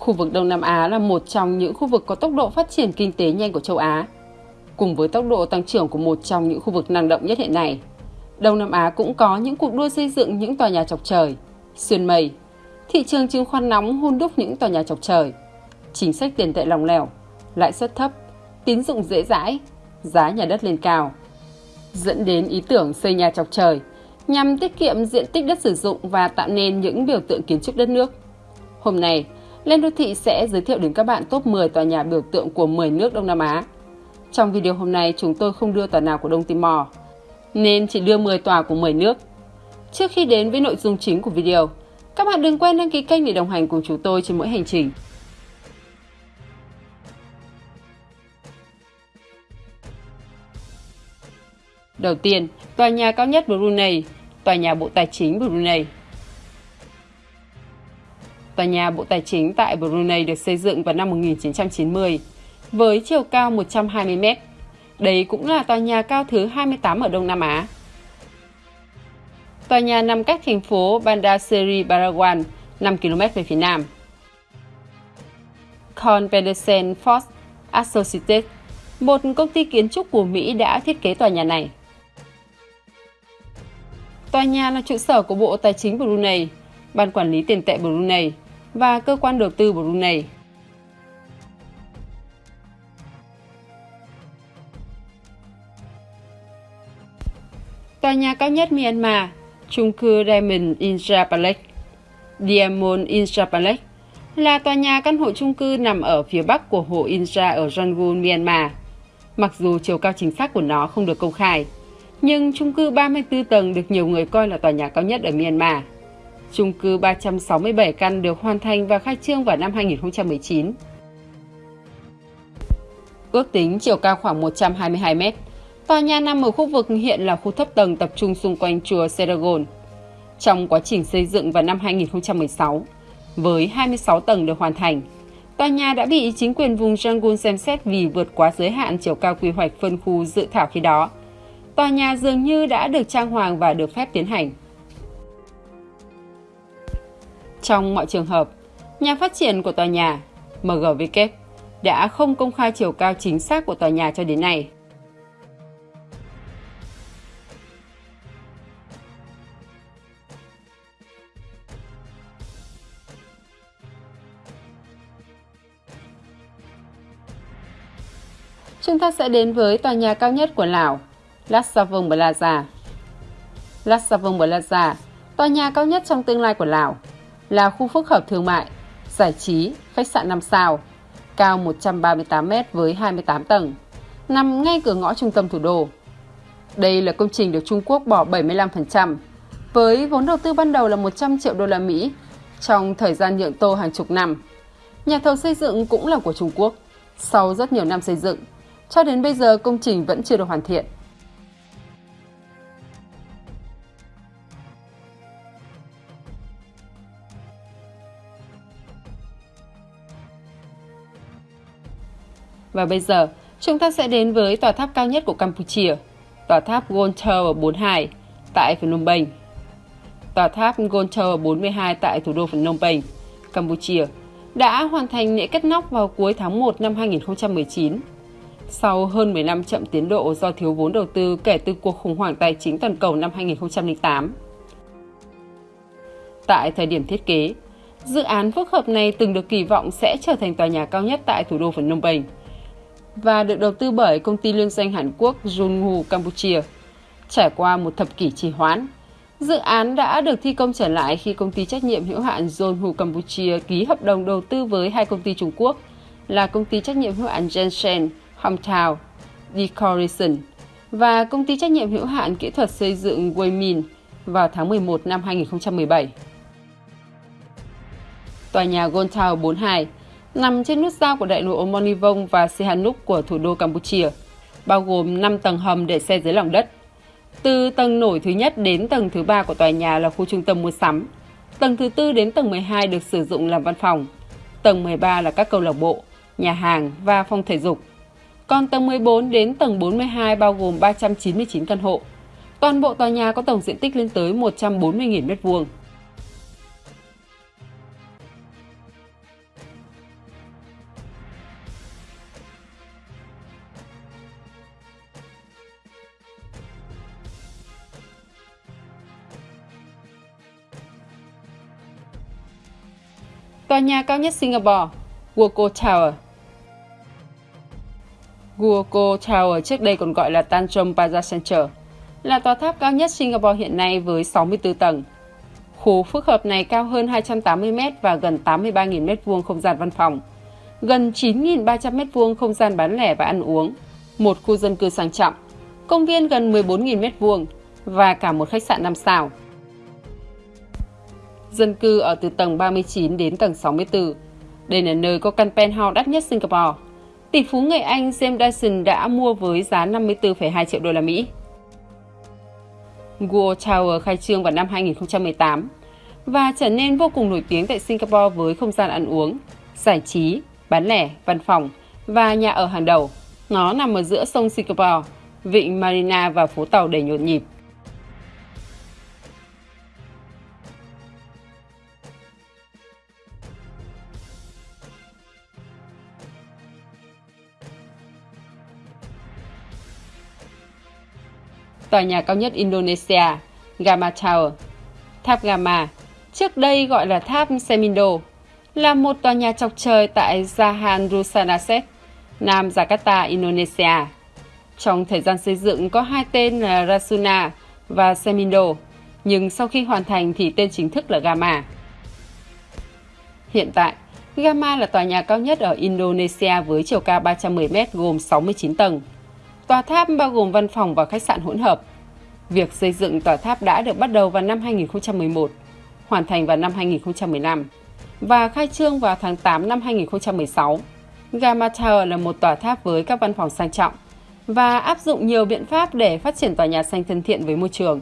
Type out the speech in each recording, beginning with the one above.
Khu vực Đông Nam Á là một trong những khu vực có tốc độ phát triển kinh tế nhanh của châu Á. Cùng với tốc độ tăng trưởng của một trong những khu vực năng động nhất hiện nay, Đông Nam Á cũng có những cuộc đua xây dựng những tòa nhà chọc trời, xuyên mây. Thị trường chứng khoán nóng hun đúc những tòa nhà chọc trời. Chính sách tiền tệ lòng lẻo, lãi suất thấp, tín dụng dễ dãi, giá nhà đất lên cao. Dẫn đến ý tưởng xây nhà chọc trời nhằm tiết kiệm diện tích đất sử dụng và tạo nên những biểu tượng kiến trúc đất nước. Hôm nay, lên Đô Thị sẽ giới thiệu đến các bạn top 10 tòa nhà biểu tượng của 10 nước Đông Nam Á. Trong video hôm nay, chúng tôi không đưa tòa nào của Đông Timor, nên chỉ đưa 10 tòa của 10 nước. Trước khi đến với nội dung chính của video, các bạn đừng quên đăng ký kênh để đồng hành cùng chúng tôi trên mỗi hành trình. Đầu tiên, tòa nhà cao nhất Brunei, tòa nhà Bộ Tài chính Brunei. Tòa nhà Bộ Tài chính tại Brunei được xây dựng vào năm 1990 với chiều cao 120 m. Đây cũng là tòa nhà cao thứ 28 ở Đông Nam Á. Tòa nhà nằm cách thành phố Bandar Seri Begawan 5 km về phía nam. Con Pedersen Fox Associates, một công ty kiến trúc của Mỹ đã thiết kế tòa nhà này. Tòa nhà là trụ sở của Bộ Tài chính Brunei, Ban Quản lý Tiền tệ Brunei và Cơ quan Đầu tư Brunei. Tòa nhà cao nhất Myanmar, chung cư Diamond Intra Palace. Diamond Intra Palace là tòa nhà căn hộ chung cư nằm ở phía bắc của hồ Intra ở Rangoon, Myanmar. Mặc dù chiều cao chính xác của nó không được công khai, nhưng chung cư 34 tầng được nhiều người coi là tòa nhà cao nhất ở Myanmar. Chung cư 367 căn được hoàn thành và khai trương vào năm 2019. Ước tính chiều cao khoảng 122 mét, tòa nhà nằm ở khu vực hiện là khu thấp tầng tập trung xung quanh chùa Seragon. Trong quá trình xây dựng vào năm 2016, với 26 tầng được hoàn thành, tòa nhà đã bị chính quyền vùng Yangon xem xét vì vượt quá giới hạn chiều cao quy hoạch phân khu dự thảo khi đó tòa nhà dường như đã được trang hoàng và được phép tiến hành. Trong mọi trường hợp, nhà phát triển của tòa nhà, MGW, đã không công khai chiều cao chính xác của tòa nhà cho đến nay. Chúng ta sẽ đến với tòa nhà cao nhất của Lào, Lassavong Plaza. Lassavong Plaza, tòa nhà cao nhất trong tương lai của Lào, là khu phức hợp thương mại, giải trí, khách sạn 5 sao, cao 138 m với 28 tầng, nằm ngay cửa ngõ trung tâm thủ đô. Đây là công trình được Trung Quốc bỏ 75%, với vốn đầu tư ban đầu là 100 triệu đô la Mỹ trong thời gian nhượng tô hàng chục năm. Nhà thầu xây dựng cũng là của Trung Quốc. Sau rất nhiều năm xây dựng, cho đến bây giờ công trình vẫn chưa được hoàn thiện. Và bây giờ, chúng ta sẽ đến với tòa tháp cao nhất của Campuchia, tòa tháp Gold Tower 42 tại Phnom Penh. Tòa tháp Gold Tower 42 tại thủ đô Phnom Penh, Campuchia đã hoàn thành lễ cất nóc vào cuối tháng 1 năm 2019. Sau hơn 10 năm chậm tiến độ do thiếu vốn đầu tư kể từ cuộc khủng hoảng tài chính toàn cầu năm 2008. Tại thời điểm thiết kế, dự án phức hợp này từng được kỳ vọng sẽ trở thành tòa nhà cao nhất tại thủ đô Phnom Penh và được đầu tư bởi công ty liên danh Hàn Quốc JUNHU Campuchia. Trải qua một thập kỷ trì hoãn, dự án đã được thi công trở lại khi công ty trách nhiệm hữu hạn JUNHU Campuchia ký hợp đồng đầu tư với hai công ty Trung Quốc là công ty trách nhiệm hữu hạn Jensen Hometown Decoration và công ty trách nhiệm hữu hạn kỹ thuật xây dựng Weimin vào tháng 11 năm 2017. Tòa nhà Gold Tower 42 nằm trên nút giao của đại lộ Monivong và Sihanouk của thủ đô Campuchia, bao gồm 5 tầng hầm để xe dưới lòng đất. Từ tầng nổi thứ nhất đến tầng thứ ba của tòa nhà là khu trung tâm mua sắm. Tầng thứ tư đến tầng 12 được sử dụng làm văn phòng. Tầng 13 là các câu lạc bộ, nhà hàng và phòng thể dục. Còn tầng 14 đến tầng 42 bao gồm 399 căn hộ. Toàn bộ tòa nhà có tổng diện tích lên tới 140.000 m2. Tòa nhà cao nhất Singapore, Guoco Tower. Guoco Tower trước đây còn gọi là Tanjong Plaza Center, là tòa tháp cao nhất Singapore hiện nay với 64 tầng. Khu phức hợp này cao hơn 280 m và gần 83.000 m2 không gian văn phòng, gần 9.300 m2 không gian bán lẻ và ăn uống, một khu dân cư sang trọng, công viên gần 14.000 m2 và cả một khách sạn 5 sao. Dân cư ở từ tầng 39 đến tầng 64. Đây là nơi có căn penthouse đắt nhất Singapore. Tỷ phú người Anh James Dyson đã mua với giá 54,2 triệu đô la Mỹ. World Tower khai trương vào năm 2018 và trở nên vô cùng nổi tiếng tại Singapore với không gian ăn uống, giải trí, bán lẻ, văn phòng và nhà ở hàng đầu. Nó nằm ở giữa sông Singapore, vịnh Marina và phố tàu đầy nhộn nhịp. Tòa nhà cao nhất Indonesia, Gamma Tower. Tháp Gamma, trước đây gọi là tháp Semindo, là một tòa nhà chọc trời tại Jahan Rusanaset, Nam Jakarta, Indonesia. Trong thời gian xây dựng có hai tên là Rasuna và Semindo, nhưng sau khi hoàn thành thì tên chính thức là Gamma. Hiện tại, Gamma là tòa nhà cao nhất ở Indonesia với chiều cao 310m gồm 69 tầng. Tòa tháp bao gồm văn phòng và khách sạn hỗn hợp. Việc xây dựng tòa tháp đã được bắt đầu vào năm 2011, hoàn thành vào năm 2015 và khai trương vào tháng 8 năm 2016. Gamma Tower là một tòa tháp với các văn phòng sang trọng và áp dụng nhiều biện pháp để phát triển tòa nhà xanh thân thiện với môi trường.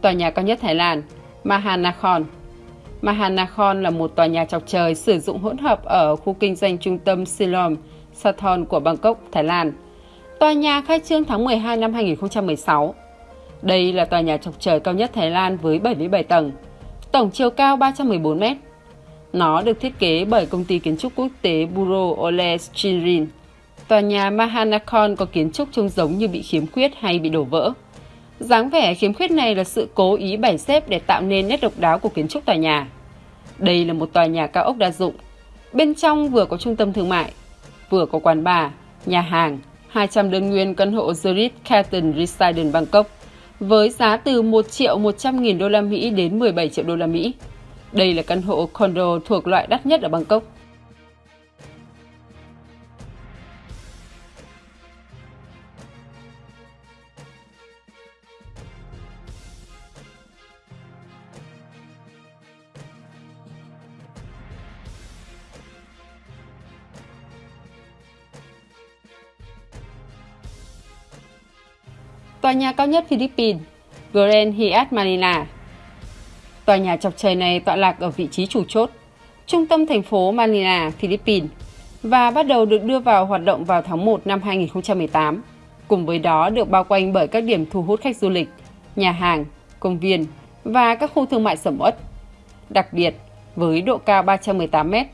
Tòa nhà cao nhất Thái Lan, Mahanakhon. Mahanakhon là một tòa nhà chọc trời sử dụng hỗn hợp ở khu kinh doanh trung tâm Silom, Sathon của Bangkok, Thái Lan. Tòa nhà khai trương tháng 12 năm 2016. Đây là tòa nhà chọc trời cao nhất Thái Lan với 77 tầng, tổng chiều cao 314 mét. Nó được thiết kế bởi công ty kiến trúc quốc tế Buro Ole Chinrin. Tòa nhà Mahanakhon có kiến trúc trông giống như bị khiếm khuyết hay bị đổ vỡ. Dáng vẻ khiếm khuyết này là sự cố ý bày xếp để tạo nên nét độc đáo của kiến trúc tòa nhà. Đây là một tòa nhà cao ốc đa dụng. Bên trong vừa có trung tâm thương mại, vừa có quán bar, nhà hàng, 200 đơn nguyên căn hộ Zurich Carlton Residence Bangkok với giá từ 1 triệu 100 nghìn đô la Mỹ đến 17 triệu đô la Mỹ. Đây là căn hộ condo thuộc loại đắt nhất ở Bangkok. Tòa nhà cao nhất Philippines, Grand Hyatt Manila. Tòa nhà chọc trời này tọa lạc ở vị trí chủ chốt, trung tâm thành phố Manila, Philippines và bắt đầu được đưa vào hoạt động vào tháng 1 năm 2018. Cùng với đó được bao quanh bởi các điểm thu hút khách du lịch, nhà hàng, công viên và các khu thương mại sầm uất. Đặc biệt, với độ cao 318 mét,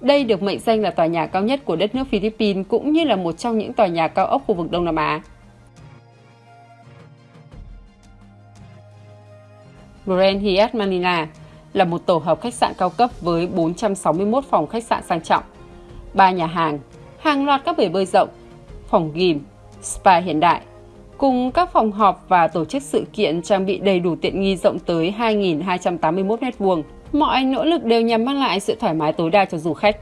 đây được mệnh danh là tòa nhà cao nhất của đất nước Philippines cũng như là một trong những tòa nhà cao ốc khu vực Đông Nam Á. Grand Hyatt Manila là một tổ hợp khách sạn cao cấp với 461 phòng khách sạn sang trọng, 3 nhà hàng, hàng loạt các bể bơi rộng, phòng gym, spa hiện đại, cùng các phòng họp và tổ chức sự kiện trang bị đầy đủ tiện nghi rộng tới 2.281 m2. Mọi nỗ lực đều nhằm mang lại sự thoải mái tối đa cho du khách.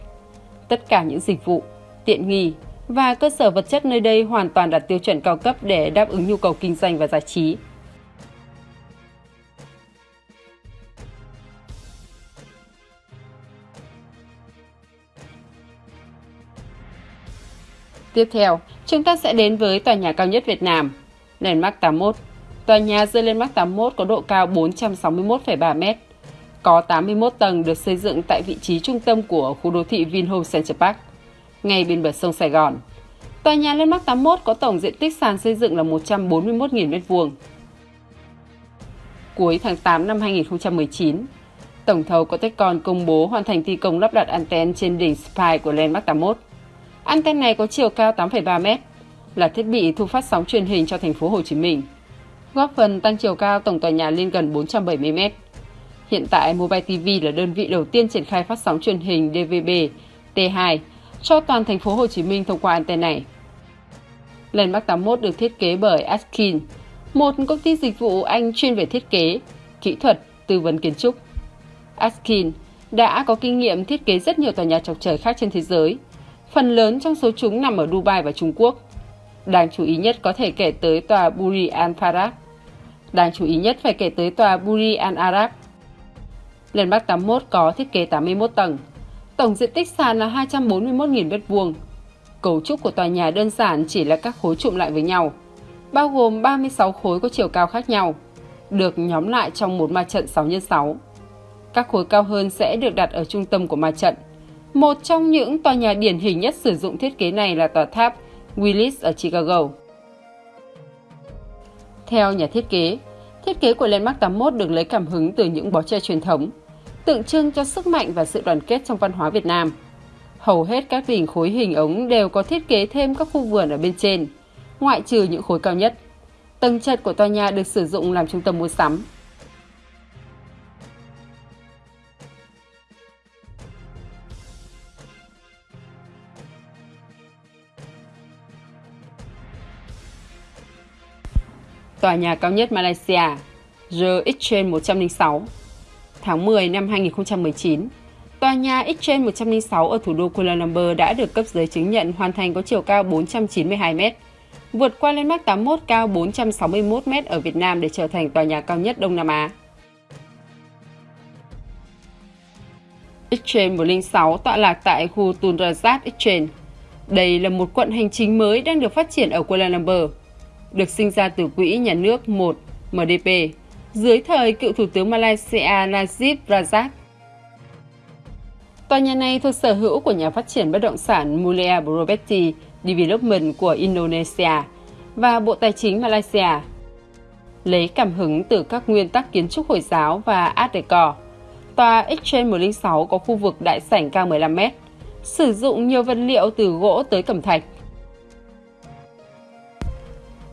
Tất cả những dịch vụ, tiện nghi và cơ sở vật chất nơi đây hoàn toàn đạt tiêu chuẩn cao cấp để đáp ứng nhu cầu kinh doanh và giải trí. Tiếp theo, chúng ta sẽ đến với tòa nhà cao nhất Việt Nam, Landmark 81. Tòa nhà The Landmark 81 có độ cao 461,3 m, có 81 tầng được xây dựng tại vị trí trung tâm của khu đô thị Vinhome Central Park, ngay bên bờ sông Sài Gòn. Tòa nhà Landmark 81 có tổng diện tích sàn xây dựng là 141.000 m2. cuối tháng 8 năm 2019. Tổng thầu Cotecon công bố hoàn thành thi công lắp đặt anten trên đỉnh spire của Landmark 81. Anten này có chiều cao 8,3 m, là thiết bị thu phát sóng truyền hình cho thành phố Hồ Chí Minh, góp phần tăng chiều cao tổng tòa nhà lên gần 470 m. Hiện tại, Mobile TV là đơn vị đầu tiên triển khai phát sóng truyền hình DVB T2 cho toàn thành phố Hồ Chí Minh thông qua anten này. Landmark 81 được thiết kế bởi Askin, một công ty dịch vụ Anh chuyên về thiết kế, kỹ thuật, tư vấn kiến trúc. Askin đã có kinh nghiệm thiết kế rất nhiều tòa nhà chọc trời khác trên thế giới. Phần lớn trong số chúng nằm ở Dubai và Trung Quốc. Đáng chú ý nhất có thể kể tới tòa Burj Al Farab. Đáng chú ý nhất phải kể tới tòa Burj Al Arab. Lên Bắc 81 có thiết kế 81 tầng. Tổng diện tích sàn là 241.000 m2. Cấu trúc của tòa nhà đơn giản chỉ là các khối trụm lại với nhau, bao gồm 36 khối có chiều cao khác nhau, được nhóm lại trong một ma trận 6 x 6. Các khối cao hơn sẽ được đặt ở trung tâm của ma trận. Một trong những tòa nhà điển hình nhất sử dụng thiết kế này là tòa tháp Willis ở Chicago. Theo nhà thiết kế, thiết kế của Landmark 81 được lấy cảm hứng từ những bó tre truyền thống, tượng trưng cho sức mạnh và sự đoàn kết trong văn hóa Việt Nam. Hầu hết các đỉnh khối hình ống đều có thiết kế thêm các khu vườn ở bên trên, ngoại trừ những khối cao nhất. Tầng trệt của tòa nhà được sử dụng làm trung tâm mua sắm, tòa nhà cao nhất Malaysia, The Exchange 106. Tháng 10 năm 2019, tòa nhà Exchange 106 ở thủ đô Kuala Lumpur đã được cấp giấy chứng nhận hoàn thành có chiều cao 492 m, vượt qua Landmark 81 cao 461 m ở Việt Nam để trở thành tòa nhà cao nhất Đông Nam Á. Exchange 106 tọa lạc tại khu Tun Exchange. Đây là một quận hành chính mới đang được phát triển ở Kuala Lumpur được sinh ra từ quỹ nhà nước 1 MDP dưới thời cựu Thủ tướng Malaysia Najib Razak. Tòa nhà này thuộc sở hữu của nhà phát triển bất động sản Mulia Property Development của Indonesia và Bộ Tài chính Malaysia. Lấy cảm hứng từ các nguyên tắc kiến trúc Hồi giáo và Art Deco, tòa Exchange 106 có khu vực đại sảnh cao 15 m, sử dụng nhiều vật liệu từ gỗ tới cẩm thạch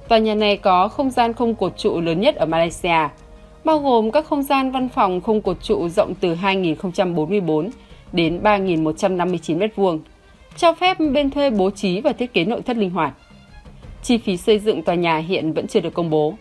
Tòa nhà này có không gian không cột trụ lớn nhất ở Malaysia, bao gồm các không gian văn phòng không cột trụ rộng từ 2.044 đến 3.159 m2, cho phép bên thuê bố trí và thiết kế nội thất linh hoạt. Chi phí xây dựng tòa nhà hiện vẫn chưa được công bố.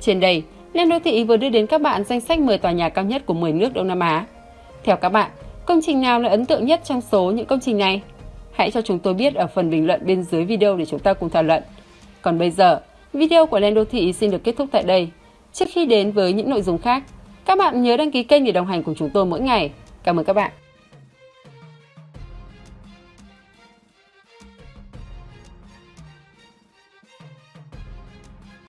Trên đây, lên đô thị vừa đưa đến các bạn danh sách 10 tòa nhà cao nhất của 10 nước Đông Nam Á. Theo các bạn, công trình nào là ấn tượng nhất trong số những công trình này? Hãy cho chúng tôi biết ở phần bình luận bên dưới video để chúng ta cùng thảo luận. Còn bây giờ, video của Lên Đô Thị xin được kết thúc tại đây. Trước khi đến với những nội dung khác, các bạn nhớ đăng ký kênh để đồng hành cùng chúng tôi mỗi ngày. Cảm ơn các bạn.